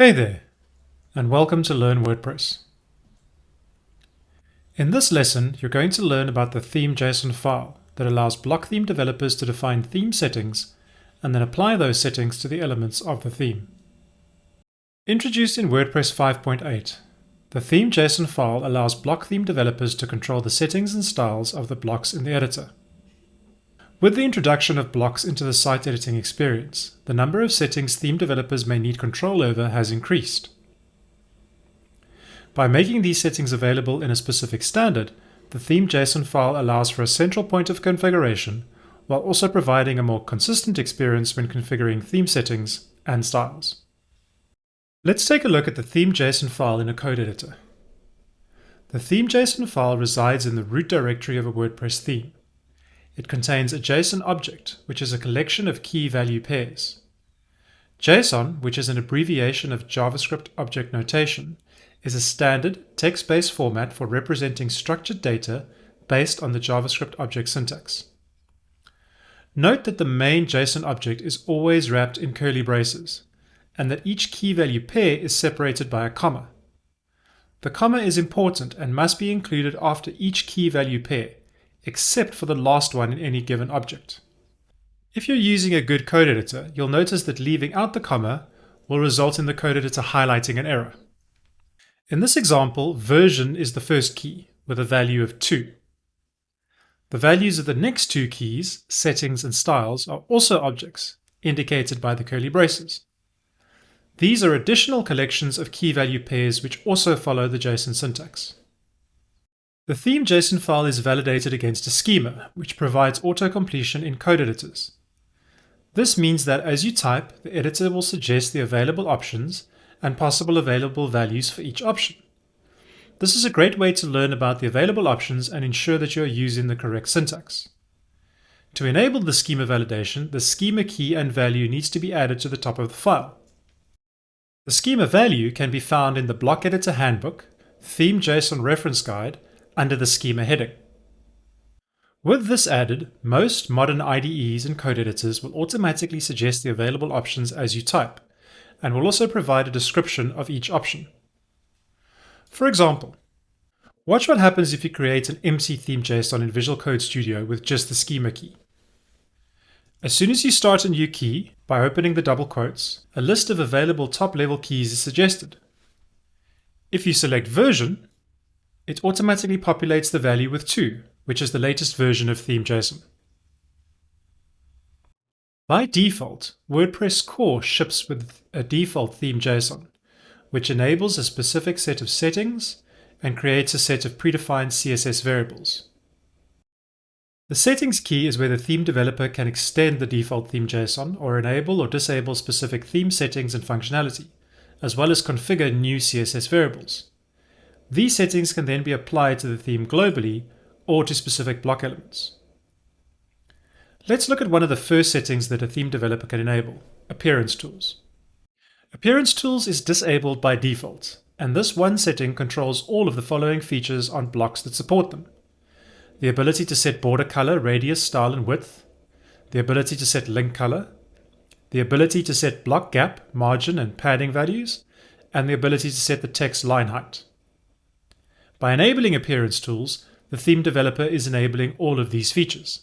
Hey there, and welcome to Learn WordPress. In this lesson, you're going to learn about the theme.json file that allows block theme developers to define theme settings and then apply those settings to the elements of the theme. Introduced in WordPress 5.8, the theme.json file allows block theme developers to control the settings and styles of the blocks in the editor. With the introduction of blocks into the site editing experience, the number of settings theme developers may need control over has increased. By making these settings available in a specific standard, the theme.json file allows for a central point of configuration, while also providing a more consistent experience when configuring theme settings and styles. Let's take a look at the theme.json file in a code editor. The theme.json file resides in the root directory of a WordPress theme. It contains a JSON object, which is a collection of key value pairs. JSON, which is an abbreviation of JavaScript object notation, is a standard text-based format for representing structured data based on the JavaScript object syntax. Note that the main JSON object is always wrapped in curly braces, and that each key value pair is separated by a comma. The comma is important and must be included after each key value pair, except for the last one in any given object. If you're using a good code editor, you'll notice that leaving out the comma will result in the code editor highlighting an error. In this example, version is the first key with a value of 2. The values of the next two keys, settings and styles, are also objects, indicated by the curly braces. These are additional collections of key value pairs which also follow the JSON syntax. The theme.json file is validated against a schema, which provides auto-completion in code editors. This means that as you type, the editor will suggest the available options and possible available values for each option. This is a great way to learn about the available options and ensure that you are using the correct syntax. To enable the schema validation, the schema key and value needs to be added to the top of the file. The schema value can be found in the Block Editor Handbook, Theme.json Reference Guide, under the schema heading. With this added, most modern IDEs and code editors will automatically suggest the available options as you type, and will also provide a description of each option. For example, watch what happens if you create an empty theme JSON in Visual Code Studio with just the schema key. As soon as you start a new key, by opening the double quotes, a list of available top-level keys is suggested. If you select version, it automatically populates the value with 2, which is the latest version of theme.json. By default, WordPress core ships with a default theme.json, which enables a specific set of settings and creates a set of predefined CSS variables. The settings key is where the theme developer can extend the default theme.json or enable or disable specific theme settings and functionality, as well as configure new CSS variables. These settings can then be applied to the theme globally or to specific block elements. Let's look at one of the first settings that a theme developer can enable, Appearance Tools. Appearance Tools is disabled by default, and this one setting controls all of the following features on blocks that support them. The ability to set border color, radius, style, and width, the ability to set link color, the ability to set block gap, margin, and padding values, and the ability to set the text line height. By enabling appearance tools, the theme developer is enabling all of these features.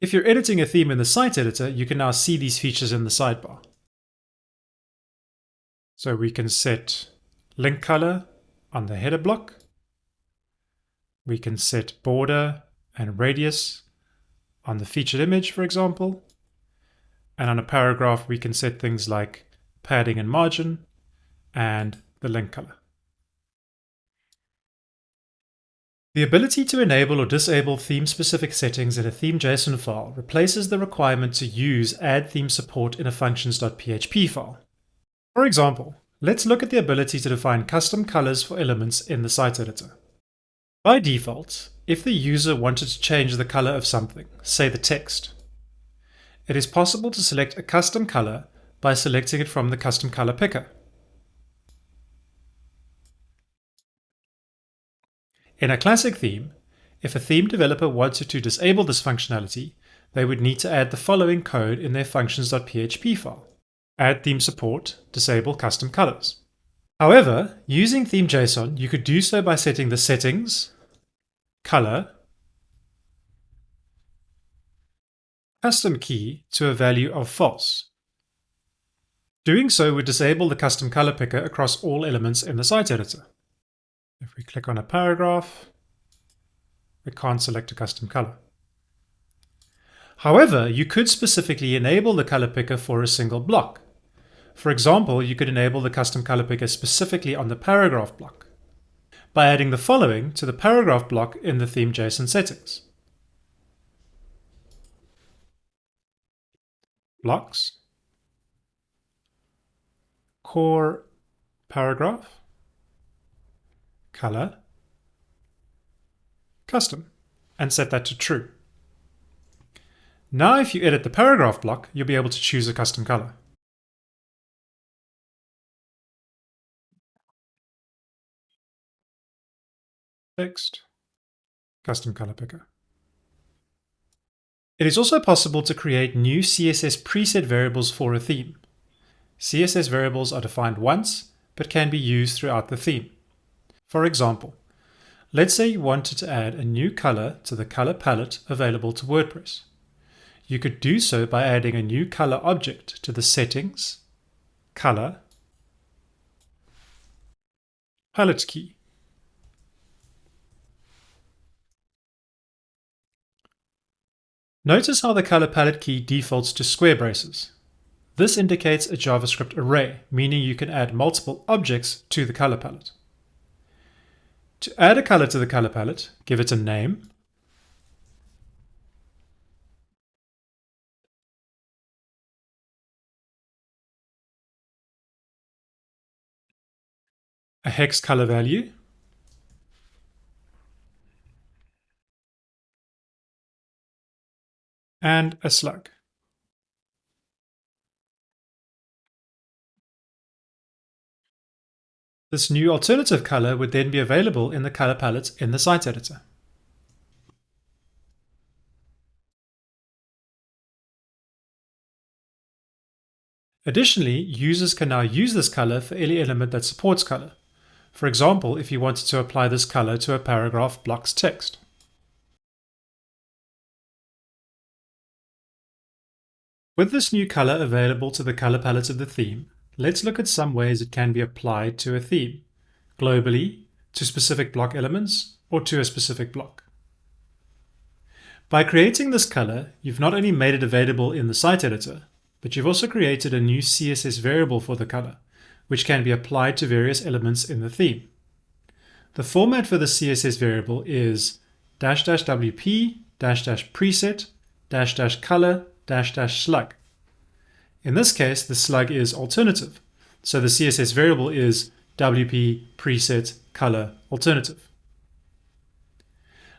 If you're editing a theme in the site editor, you can now see these features in the sidebar. So we can set link color on the header block. We can set border and radius on the featured image, for example. And on a paragraph, we can set things like padding and margin and the link color. The ability to enable or disable theme-specific settings in a theme.json file replaces the requirement to use add theme support in a functions.php file. For example, let's look at the ability to define custom colors for elements in the site editor. By default, if the user wanted to change the color of something, say the text, it is possible to select a custom color by selecting it from the custom color picker. In a classic theme, if a theme developer wanted to disable this functionality, they would need to add the following code in their functions.php file. Add theme support, disable custom colors. However, using theme.json, you could do so by setting the settings, color, custom key to a value of false. Doing so would disable the custom color picker across all elements in the site editor. If we click on a paragraph, we can't select a custom color. However, you could specifically enable the color picker for a single block. For example, you could enable the custom color picker specifically on the paragraph block by adding the following to the paragraph block in the theme JSON settings. Blocks, core paragraph, color, custom, and set that to true. Now if you edit the paragraph block, you'll be able to choose a custom color. Text, custom color picker. It is also possible to create new CSS preset variables for a theme. CSS variables are defined once, but can be used throughout the theme. For example, let's say you wanted to add a new color to the color palette available to WordPress. You could do so by adding a new color object to the settings, color, palette key. Notice how the color palette key defaults to square braces. This indicates a JavaScript array, meaning you can add multiple objects to the color palette. To add a color to the color palette, give it a name, a hex color value, and a slug. This new alternative color would then be available in the color palette in the site editor. Additionally, users can now use this color for any element that supports color. For example, if you wanted to apply this color to a paragraph block's text. With this new color available to the color palette of the theme, let's look at some ways it can be applied to a theme, globally, to specific block elements, or to a specific block. By creating this color, you've not only made it available in the site editor, but you've also created a new CSS variable for the color, which can be applied to various elements in the theme. The format for the CSS variable is dash dash wp dash dash preset dash dash color dash dash slug. In this case, the slug is alternative. So the CSS variable is wp preset color alternative.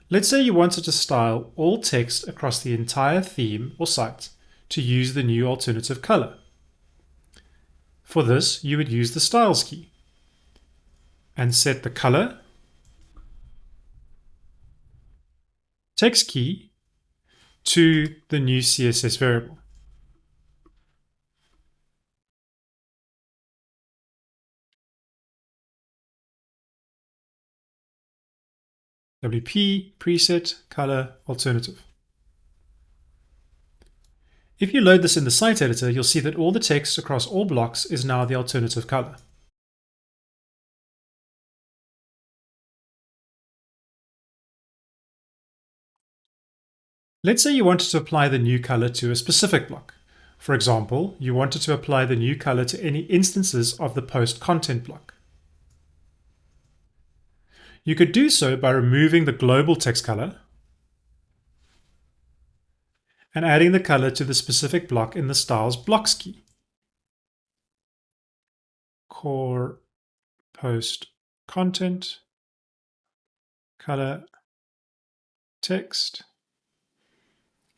Let's say you wanted to style all text across the entire theme or site to use the new alternative color. For this, you would use the styles key and set the color, text key to the new CSS variable. WP, preset, color, alternative. If you load this in the site editor, you'll see that all the text across all blocks is now the alternative color. Let's say you wanted to apply the new color to a specific block. For example, you wanted to apply the new color to any instances of the post content block. You could do so by removing the global text color and adding the color to the specific block in the styles blocks key. Core post content color text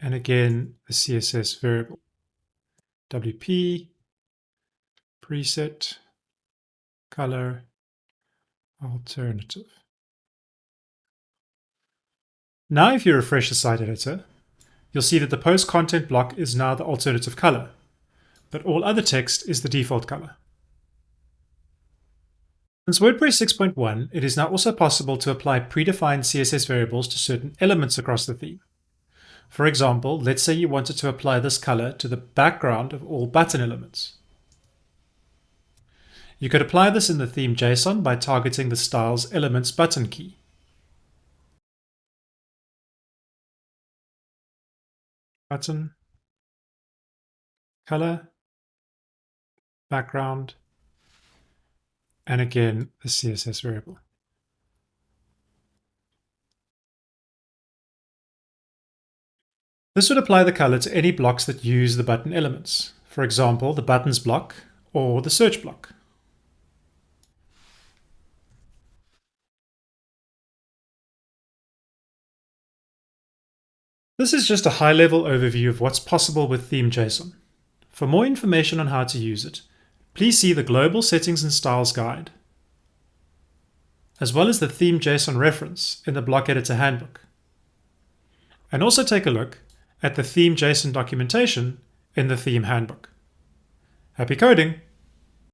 and again the CSS variable WP preset color alternative. Now if you refresh the site editor, you'll see that the post content block is now the alternative color, but all other text is the default color. Since WordPress 6.1, it is now also possible to apply predefined CSS variables to certain elements across the theme. For example, let's say you wanted to apply this color to the background of all button elements. You could apply this in the theme JSON by targeting the style's elements button key. Button, color, background, and again, the CSS variable. This would apply the color to any blocks that use the button elements, for example, the buttons block or the search block. This is just a high-level overview of what's possible with Theme.json. For more information on how to use it, please see the Global Settings and Styles Guide, as well as the Theme.json reference in the Block Editor Handbook. And also take a look at the Theme.json documentation in the Theme Handbook. Happy coding!